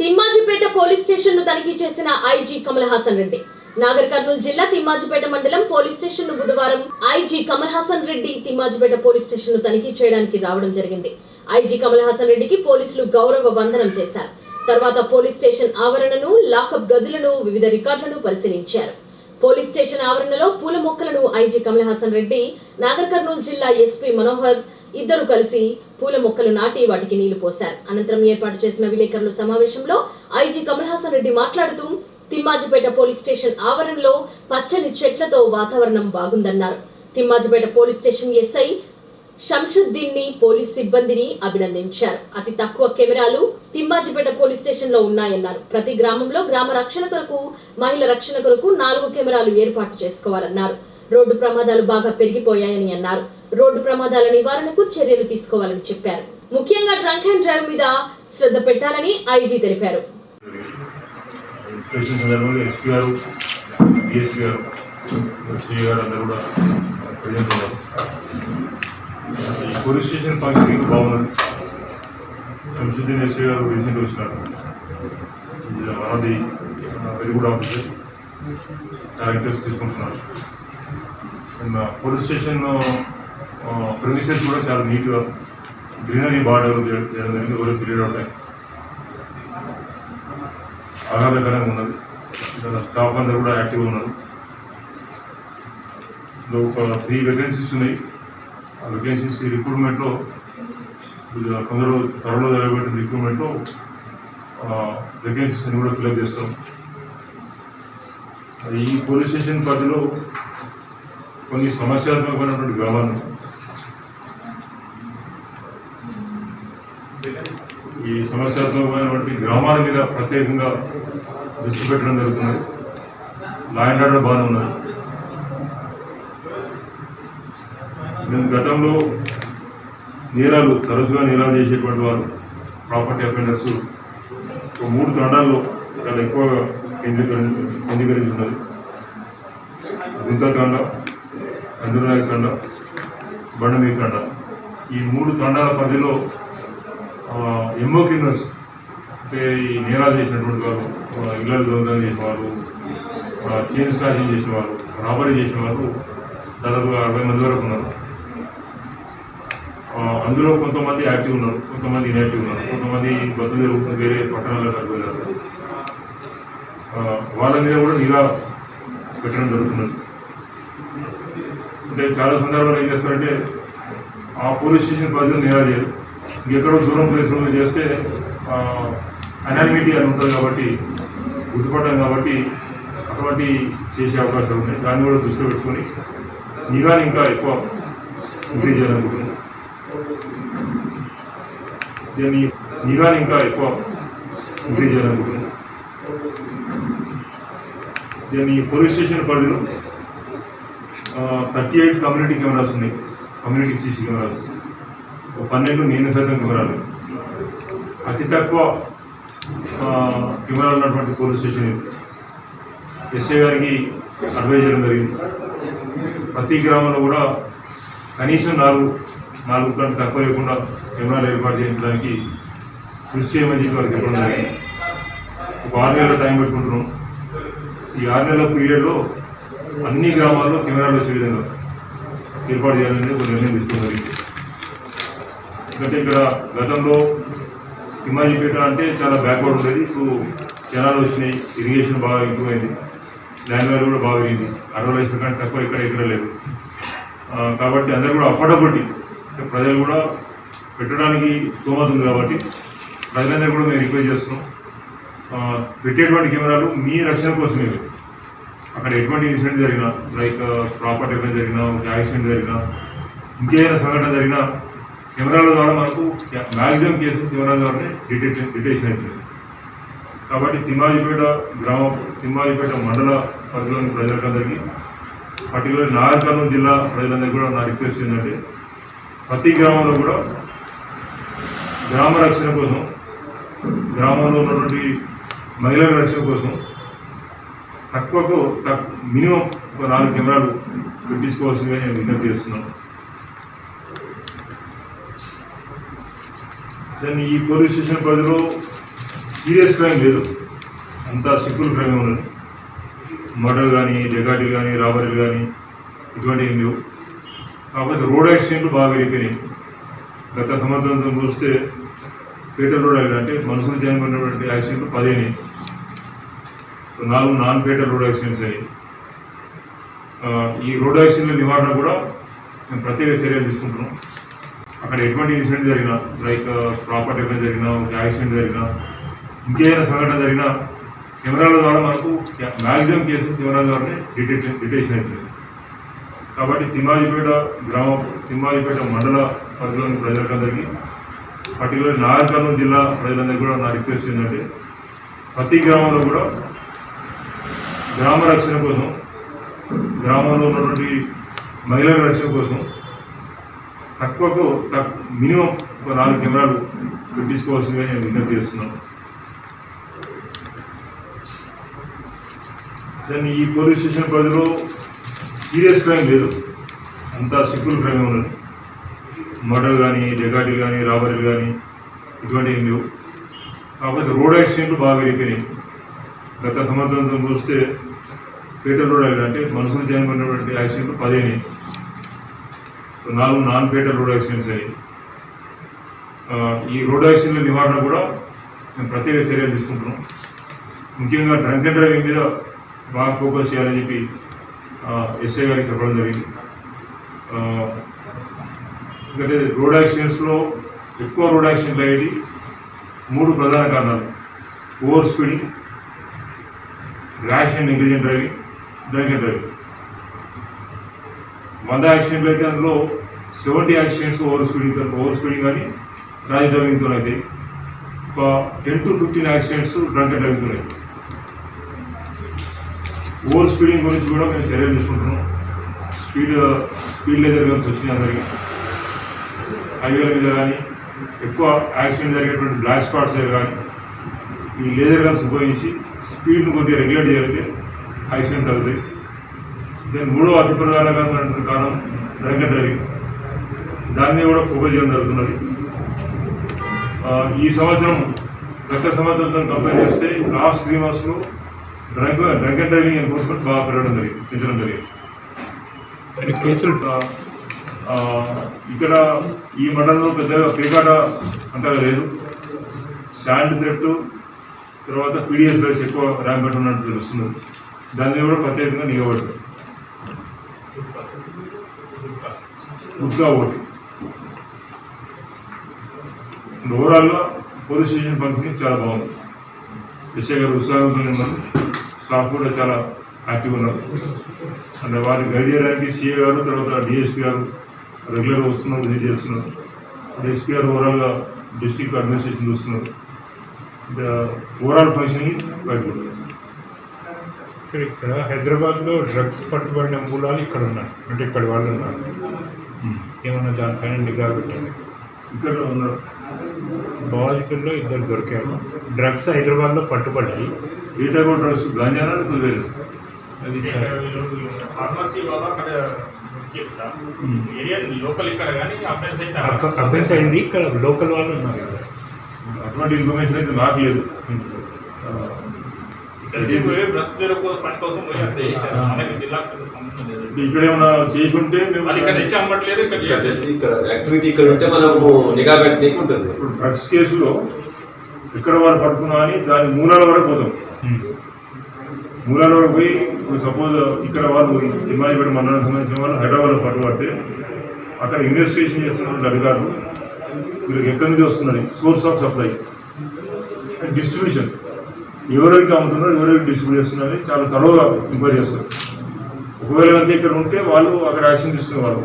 Thimmajipet police స్టేషన్ను తనిఖీ చేసిన ఐజీ కమల్ హాసన్ రెడ్డి. నాగర్ కర్నూలు జిల్లా తిమ్మాజిపేట మండలం పోలీస్ స్టేషన్ను బుధవారం ఐజీ కమల్ హాసన్ రెడ్డి తిమ్మాజిపేట పోలీస్ స్టేషన్ను తనిఖీ చేయడానికి రావడం జరిగింది. ఐజీ కమల్ హాసన్ రెడ్డికి పోలీసులు గౌరవ వందనం చేశారు. తర్వాత పోలీస్ స్టేషన్ ఆవరణను లాకప్ గదులను వివిధ రికార్డులను పరిశీలించారు. పోలీస్ స్టేషన్ ఆవరణలో పూల మొక్కలను ఐజీ కమల్ హాసన్ రెడ్డి నాగర్ కర్నూలు జిల్లా ఎస్పీ మనోహర్ ఇద్దరు కలిసి పూల మొక్కలు నాటి వాటికి నీళ్ళు పోశారు. అనంతరం ఏర్పాటు చేసిన విలేకరుల సమావేశంలో ఐజీ కమల్ హాసన్ రెడ్డి మాట్లాడుతూ తిమ్మాజిపేట పోలీస్ స్టేషన్ ఆవరణలో పచ్చని చెట్లతో వాతావరణం బాగుందన్నారు. తిమ్మాజిపేట పోలీస్ స్టేషన్ ఎస్ఐ షంషుద్దీన్ని పోలీస్ సిబ్బందిని అభినందించారు. అతి తక్కువ కెమెరాలు తిమ్మాజిపేట పోలీస్ స్టేషన్లో ఉన్నాయన్నారు. ప్రతి గ్రామంలో గ్రామ రక్షణ కొరకు మహిళ రక్షణ కొరకు నాలుగు కెమెరాలు ఏర్పాటు చేసుకోవాలన్నారు. రోడ్డు ప్రమాదాలు బాగా పెరిగిపోయాయని అన్నారు. రోడ్డు ప్రమాదాల నివారణకు చర్యలు తీసుకోవాలని చెప్పారు. ముఖ్యంగా ట్రంక్ అండ్ డ్రైవ్ మీద శ్రద్ధ పెట్టాలని ఐజీ తెలిపారు. పోలీస్ స్టేషన్ ఫంక్షనింగ్ బాగున్నది శంసుద్దీన్ ఎస్ఐ గారు రీసెంట్ వచ్చినారు. మనది వెరీ గుడ్ ఆఫీసర్ చాలా ఇంట్రెస్ట్ తీసుకుంటున్నారు. అండ్ పోలీస్ స్టేషన్ ప్రిమిసెస్ కూడా చాలా నీట్గా గ్రీనరీ బాగా డెవలప్ చేయడం జరిగింది. ఎవరు పీరియడ్ ఆఫ్ ఆహ్లాదకరంగా ఉన్నది. స్టాఫ్ అందరూ కూడా యాక్టివ్గా ఉన్నారు. ఇందులో ఒక త్రీ వేకెన్సీస్ ఉన్నాయి. ఆ వేకెన్సీస్ రిక్రూట్మెంట్లో కొందరు త్వరలో జరగబెట్టిన రిక్రూట్మెంట్లో వేకెన్సీస్ అన్ని కూడా ఫిల్అప్ చేస్తాం. ఈ పోలీస్ స్టేషన్ పరిధిలో కొన్ని సమస్యాత్మకమైనటువంటి గ్రామాలు ఈ సమస్యాత్మకమైనటువంటి గ్రామాల మీద ప్రత్యేకంగా దృష్టి పెట్టడం జరుగుతుంది. లా అండ్ ఆర్డర్ బాగానే ఉన్నది. నేను గతంలో నేరాలు తరచుగా నేరాలు చేసేటువంటి వారు ప్రాపర్టీ అఫెండర్స్ ఒక మూడు తండాల్లో చాలా ఎక్కువగా కేంద్రీకరించి కేంద్రీకరించి ఉన్నది గుంతకాండ కందునాయక బండమీకండ ఈ మూడు తండాల పరిధిలో ఎంఓ క్రిమినల్స్ అంటే ఈ నేరాలు చేసినటువంటి వారు ఇళ్ళలు దొంగలు చేసేవారు వారు స్నాచింగ్ చేసిన వారు రాబరీ చేసిన వారు దాదాపు అరవై మంది వరకు ఉన్నారు. అందులో కొంతమంది యాక్టివ్ ఉన్నారు కొంతమంది ఇన్యాక్టివ్ ఉన్నారు కొంతమంది బతులు వేరే పట్టణాలకు వెళ్ళారు వాళ్ళ మీద కూడా నిఘా పెట్టడం జరుగుతున్నది. అంటే చాలా సందర్భాలు ఏం చేస్తారంటే ఆ పోలీస్ స్టేషన్ పరిధిలో నిఘా చేయరు. ఇంకెక్కడో దూరం ప్లేస్లో చేస్తే అనానిమిటీ అని ఉంటుంది కాబట్టి గుర్తుపడ్డాం కాబట్టి అటువంటి చేసే అవకాశాలు ఉన్నాయి. దాన్ని కూడా దృష్టిలో పెట్టుకొని నిఘాని ఇంకా ఎక్కువ ఇంక్రీజ్ చేయాలనుకుంటున్నాను దీన్ని నిఘాని ఇంకా ఎక్కువ ఇంక్రీజ్ చేయాలనుకుంటున్నాం దీన్ని పోలీస్ స్టేషన్ పరిధిలో థర్టీ ఎయిట్ కమ్యూనిటీ కెమెరాస్ ఉన్నాయి. కమ్యూనిటీ సీసీ కెమెరాస్ ఒక పన్నెండు నేను సైతం కెమెరాలు. అతి తక్కువ కెమెరాలు ఉన్నటువంటి పోలీస్ స్టేషన్ ఇది. ఎస్ఐ గారికి అడ్వైజ్ చేయడం జరిగింది. ప్రతి గ్రామంలో కూడా కనీసం నాలుగు నాలుగు కంటే తక్కువ లేకుండా కెమెరాలు ఏర్పాటు చేయించడానికి కృషి చేయమని చెప్పి వారికి చెప్పడం జరిగింది. ఒక ఆరు నెలల టైం పెట్టుకుంటున్నాం. ఈ ఆరు నెలల పీరియడ్లో అన్ని గ్రామాల్లో కెమెరాలు వచ్చే విధంగా ఏర్పాటు చేయాలని ఒక నిర్ణయం తీసుకోవడం జరిగింది. ఎందుకంటే ఇక్కడ గతంలో హిమాజీపేట అంటే చాలా బ్యాక్వర్డ్ ఉండేది. ఇప్పుడు జనాలు వచ్చినాయి. ఇరిగేషన్ బాగా ఇంప్రూవ్ అయింది ల్యాండ్ వాల్యూ కూడా బాగా పెరిగింది. అరవై లక్షల కంటే తక్కువ ఇక్కడ ఎక్కడ లేదు. కాబట్టి అందరూ కూడా అఫోర్డబిలిటీ ప్రజలు కూడా పెట్టడానికి స్తోమత ఉంది కాబట్టి ప్రజలందరూ కూడా మేము రిక్వెస్ట్ చేస్తున్నాం. పెట్టేటువంటి కెమెరాలు మీ రక్షణ కోసమే. అక్కడ ఎటువంటి ఇన్సిడెంట్ జరిగినా లైక్ ప్రాపర్టీ ఏమైనా జరిగినా ఒక యాక్సిడెంట్ జరిగినా ఇంకేదైనా సంఘటన జరిగినా కెమెరాల ద్వారా మనకు మ్యాక్సిమం కేసులు కెమెరాల ద్వారానే డిటెక్షన్ డిటెక్షన్ అవుతుంది. కాబట్టి తిమ్మాజిపేట గ్రామ తిమ్మాజిపేట మండల పరిధిలోని ప్రజలందరికీ పర్టికులర్ నాగర్కర్నూలు జిల్లా ప్రజలందరికీ కూడా నా రిక్వెస్ట్ ఏంటంటే ప్రతి గ్రామంలో కూడా గ్రామ రక్షణ కోసం గ్రామంలో ఉన్నటువంటి మహిళల రక్షణ కోసం తక్కువకు తక్కువ మినిమం ఒక నాలుగు కెమెరాలు పెట్టించుకోవాల్సిందిగా నేను విజ్ఞప్తి చేస్తున్నాను. దాన్ని ఈ పోలీస్ స్టేషన్ పరిధిలో సీరియస్ క్రైమ్ లేదు. అంతా సింపుల్ క్రైమ్ ఉన్నది. మర్డర్ కానీ డెకాటీలు కానీ రాబరీలు కానీ ఇటువంటివి ఏం లేవు. కాకపోతే రోడ్ యాక్సిడెంట్లు బాగా పెరిగిపోయినాయి గత సంవత్సరంతో పోలిస్తే ఫేటల్ రోడ్ యాక్సిడెంట్ అంటే మనుషులు చేయబడినటువంటి యాక్సిడెంట్లు పదిహేను. నాలుగు నాన్ ఫేటల్ రోడ్ యాక్సిడెంట్స్ అయ్యాయి. ఈ రోడ్ యాక్సిడెంట్ల నివారణ కూడా మేము ప్రత్యేక చర్యలు తీసుకుంటున్నాం. అక్కడ ఎటువంటి ఇన్సిడెంట్ జరిగినా లైక్ ప్రాపర్టీ ఏమైనా జరిగినా ఒక యాక్సిడెంట్ జరిగినా ఇంకేదైనా సంఘటన జరిగినా కెమెరాల ద్వారా మనకు మ్యాక్సిమం కేసులు కెమెరాల ద్వారానే డిటెక్షన్ డిటెక్షన్ అవుతుంది. కాబట్టి తిమ్మాజిపేట గ్రామ తిమ్మాజిపేట మండల పరిధిలోని ప్రజలకందరికీ పర్టికులర్ నాగర్ కర్నూలు జిల్లా ప్రజలందరికీ కూడా నా రిక్వెస్ట్ ఏంటంటే ప్రతి గ్రామంలో కూడా గ్రామ రక్షణ కోసం గ్రామంలో ఉన్నటువంటి మహిళల రక్షణ కోసం తక్కువకు తక్కువ మినిమం ఒక నాలుగు కెమెరాలు పెట్టించుకోవాల్సిందిగా నేను విజ్ఞప్తి చేస్తున్నాను. దాన్ని ఈ పోలీస్ స్టేషన్ పరిధిలో సీరియస్ క్రైమ్ లేదు. అంతా సింపుల్ క్రైమ్ ఉన్నది. మర్డర్ కానీ డెకాటీలు కానీ రాబరీలు కానీ ఇటువంటివి లేవు. కాకపోతే రోడ్ యాక్సిడెంట్లు బాగా పెరిగిపోయినాయి గత సంవత్సరంతో చూస్తే ఫేటల్ రోడ్ అంటే మనుషులు చేయబడినటువంటి యాక్సిడెంట్లు పదిహేను. నాలుగు నాన్ ఫేటల్ రోడ్ యాక్సిడెంట్స్ అయ్యాయి. ఈ రోడ్ యాక్సిడెంట్ల నివారణ కూడా మేము ప్రత్యేక చర్యలు తీసుకుంటున్నాం. ముఖ్యంగా డ్రంక్ అండ్ డ్రైవింగ్ మీద బాగా ఫోకస్ చేయాలని చెప్పి ఎస్ఐ గారికి చెప్పడం జరిగింది. ఎందుకంటే రోడ్ యాక్సిడెంట్స్లో ఎక్కువ రోడ్ యాక్సిడెంట్లు అయ్యేది మూడు ప్రధాన కారణాలు. Over speeding rash and negligent driving drinking and driving. వంద యాక్సిడెంట్లు అయితే అందులో seventy accidents over speeding over speeding కానీ ర్యాష్ డ్రైవింగ్తో అయితే ఒక ten to fifteen accidents drunk and డ్రైవింగ్తో అయితే ఓవర్ స్పీడింగ్ గురించి కూడా మేము చర్యలు తీసుకుంటున్నాం. స్పీడ్ స్పీడ్ లేదర్ గన్స్ వచ్చినాయి అందరికీ. హైవేల మీద కానీ ఎక్కువ యాక్సిడెంట్ జరిగేటువంటి బ్లాక్ స్పాట్స్ కానీ ఈ లేజర్ గన్స్ ఉపయోగించి స్పీడ్ను కొద్దిగా రెగ్యులేట్ చేయగలిగితే యాక్సిడెంట్ తగ్గుతాయి దాని మూడో అతి ప్రధానమైనటువంటి కారణం డ్రంక్ డ్రైవింగ్. దాన్ని కూడా ఫోకస్ చేయడం జరుగుతున్నది. ఈ సంవత్సరం గత సంవత్సరంతో కంపేర్ చేస్తే లాస్ట్ త్రీ మంత్స్లో drunk drunk and driving enforcement బాగా పెరగడం జరిగింది పెంచడం జరిగింది. కేసులు ఇక్కడ ఈ మండలంలో పెద్దగా పేకాట అంతగా లేదు. శాండ్ థ్రెట్ తర్వాత పీడిఎస్ రైస్ ఎక్కువ ర్యాంపెట్ ఉన్నట్టు తెలుస్తుంది. దాన్ని కూడా ప్రత్యేకంగా నిలబడుతుంది గుర్తుగా ఒకటి ఓవరాల్గా పోలీస్ స్టేషన్ పనితీరు చాలా బాగుంది. ఎస్ఐ గారు ఉత్సాహంతో ఉన్నారు. స్టాఫ్ కూడా చాలా హ్యాపీగా ఉన్నారు. అంటే వారిని గైడ్ చేయడానికి సీఏ గారు తర్వాత డిఎస్పీ గారు రెగ్యులర్గా వస్తున్నారు విజిట్ చేస్తున్నారు. డిఎస్పీ గారు ఓవరాల్గా డిస్ట్రిక్ట్ అడ్మినిస్ట్రేషన్ చూస్తున్నారు. ఓవరాల్ ఫంక్షనింగ్ బయట సార్ ఇక్కడ హైదరాబాద్లో డ్రగ్స్ పట్టుబడిన మూలాలు ఇక్కడ ఉన్నాయి. అంటే ఇక్కడ వాళ్ళు ఉన్నారు. ఏమన్నా దానిపైన నిఘా పెట్టండి. ఇక్కడ ఉన్నారు. బాధితుల్లో ఇద్దరు దొరికారు. డ్రగ్స్ హైదరాబాద్లో పట్టుబడ్డాయి ఏ టైప్ ఆఫ్ డ్రగ్స్ గాంజానా ఫార్మసీ వాళ్ళు అక్కడ ఏరియా లోకల్ ఇక్కడ కానీ అఫెన్స్ అయితే. అఫెన్స్ అయింది. ఇక్కడ లోకల్ వాళ్ళు ఉన్నారు కదా. అటువంటి ఇన్ఫర్మేషన్ అయితే నాకు లేదు. ఇక్కడ ఉంటే మనము నిఘా ఉంటుంది. ఇప్పుడు డ్రగ్స్ కేసులో ఎక్కడ వారు పట్టుకున్నా అని దాని మూలాల వరకు పోతాం. మూలాల వరకు పోయి ఇప్పుడు సపోజ్ ఇక్కడ వాళ్ళు తిమ్మాయిపేట మండలం సంబంధించిన వాళ్ళు హైదరాబాద్లో పట్టుబడితే అక్కడ ఇన్వెస్టిగేషన్ చేస్తున్నటువంటి అధికారులు వీళ్ళకి ఎక్కడి నుంచి వస్తున్నది సోర్స్ ఆఫ్ సప్లై. డిస్ట్రిబ్యూషన్. ఎవరెవరికి అమ్ముతున్నారు ఎవరెవరికి డిస్ట్రిబ్యూట్ చేస్తున్నారని చాలా తరువుగా ఎంక్వైరీ చేస్తారు. ఒకవేళ అంతే ఇక్కడ ఉంటే వాళ్ళు అక్కడ యాక్షన్ తీసుకునేవాళ్ళు.